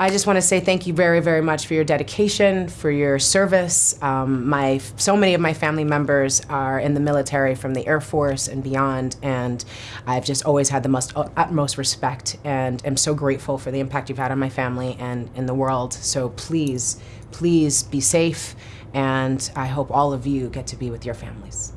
I just want to say thank you very, very much for your dedication, for your service. Um, my, so many of my family members are in the military from the Air Force and beyond, and I've just always had the most, utmost respect and am so grateful for the impact you've had on my family and in the world. So please, please be safe, and I hope all of you get to be with your families.